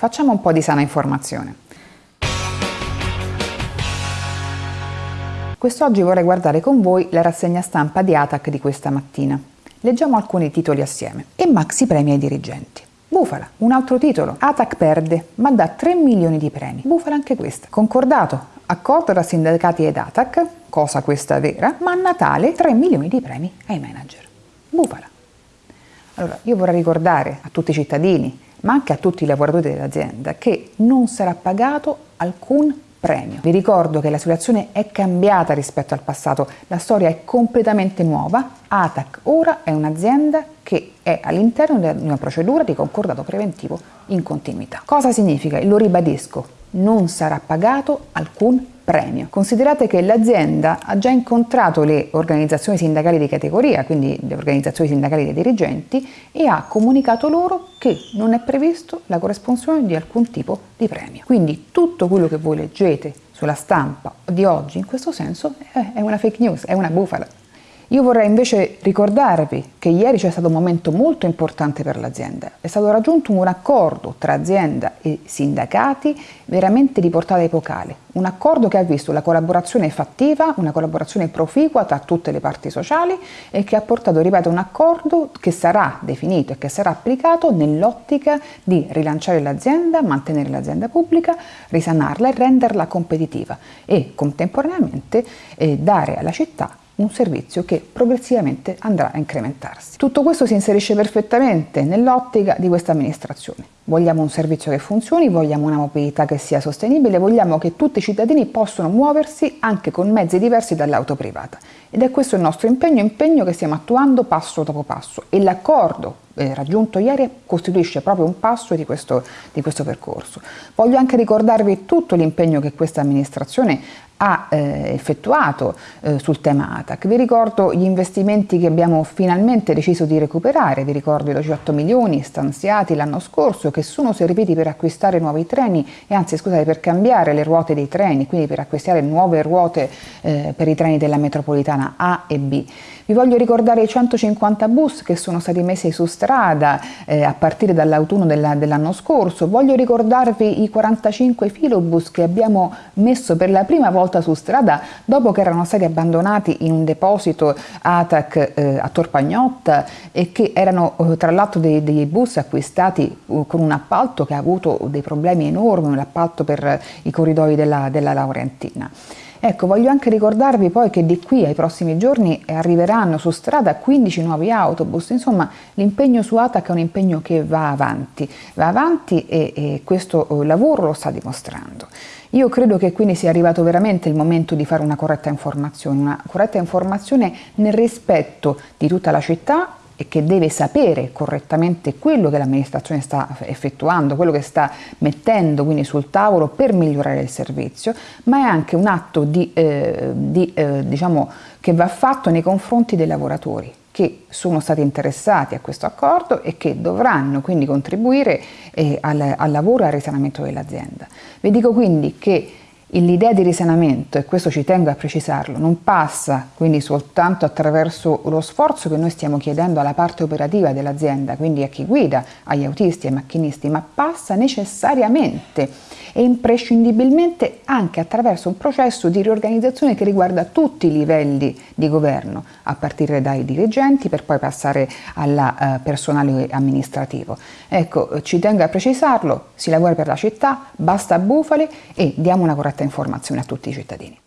Facciamo un po' di sana informazione. Quest'oggi vorrei guardare con voi la rassegna stampa di ATAC di questa mattina. Leggiamo alcuni titoli assieme. E maxi premi ai dirigenti. Bufala, un altro titolo. ATAC perde, ma dà 3 milioni di premi. Bufala anche questa. Concordato, accordo tra sindacati ed ATAC, cosa questa vera, ma a Natale 3 milioni di premi ai manager. Bufala. Allora, io vorrei ricordare a tutti i cittadini, ma anche a tutti i lavoratori dell'azienda, che non sarà pagato alcun premio. Vi ricordo che la situazione è cambiata rispetto al passato, la storia è completamente nuova, ATAC ora è un'azienda che è all'interno di una procedura di concordato preventivo in continuità. Cosa significa? Lo ribadisco, non sarà pagato alcun premio. Considerate che l'azienda ha già incontrato le organizzazioni sindacali di categoria, quindi le organizzazioni sindacali dei dirigenti, e ha comunicato loro che non è previsto la corresponsione di alcun tipo di premio. Quindi tutto quello che voi leggete sulla stampa di oggi in questo senso è una fake news, è una bufala. Io vorrei invece ricordarvi che ieri c'è stato un momento molto importante per l'azienda. È stato raggiunto un accordo tra azienda e sindacati veramente di portata epocale. Un accordo che ha visto la collaborazione fattiva, una collaborazione proficua tra tutte le parti sociali e che ha portato, ripeto, un accordo che sarà definito e che sarà applicato nell'ottica di rilanciare l'azienda, mantenere l'azienda pubblica, risanarla e renderla competitiva e contemporaneamente eh, dare alla città un servizio che progressivamente andrà a incrementarsi. Tutto questo si inserisce perfettamente nell'ottica di questa amministrazione. Vogliamo un servizio che funzioni, vogliamo una mobilità che sia sostenibile, vogliamo che tutti i cittadini possano muoversi anche con mezzi diversi dall'auto privata. Ed è questo il nostro impegno, impegno che stiamo attuando passo dopo passo e l'accordo eh, raggiunto ieri costituisce proprio un passo di questo, di questo percorso. Voglio anche ricordarvi tutto l'impegno che questa amministrazione ha eh, effettuato eh, sul tema ATAC. Vi ricordo gli investimenti che abbiamo finalmente deciso di recuperare, vi ricordo i 18 milioni stanziati l'anno scorso che sono serviti per acquistare nuovi treni e anzi scusate per cambiare le ruote dei treni, quindi per acquistare nuove ruote eh, per i treni della metropolitana A e B. Vi voglio ricordare i 150 bus che sono stati messi su strada eh, a partire dall'autunno dell'anno scorso, voglio ricordarvi i 45 filobus che abbiamo messo per la prima volta su strada dopo che erano stati abbandonati in un deposito ATAC eh, a Torpagnotta e che erano eh, tra l'altro dei, dei, bus acquistati uh, con un appalto che ha avuto dei problemi enormi, un appalto per i corridoi della, della Laurentina. Ecco, voglio anche ricordarvi poi che di qui ai prossimi giorni arriveranno su strada 15 nuovi autobus, insomma l'impegno su ATAC è un impegno che va avanti, va avanti e, e questo eh, lavoro lo sta dimostrando. Io credo che quindi sia arrivato veramente il momento di fare una corretta informazione, una corretta informazione nel rispetto di tutta la città e che deve sapere correttamente quello che l'amministrazione sta effettuando, quello che sta mettendo quindi sul tavolo per migliorare il servizio, ma è anche un atto di, eh, di, eh, diciamo, che va fatto nei confronti dei lavoratori che sono stati interessati a questo accordo e che dovranno quindi contribuire eh, al, al lavoro e al risanamento dell'azienda. Vi dico quindi che L'idea di risanamento, e questo ci tengo a precisarlo, non passa quindi soltanto attraverso lo sforzo che noi stiamo chiedendo alla parte operativa dell'azienda, quindi a chi guida, agli autisti, ai macchinisti, ma passa necessariamente e imprescindibilmente anche attraverso un processo di riorganizzazione che riguarda tutti i livelli di governo, a partire dai dirigenti per poi passare al uh, personale amministrativo. Ecco, ci tengo a precisarlo, si lavora per la città, basta bufale e diamo una corretta informazione a tutti i cittadini.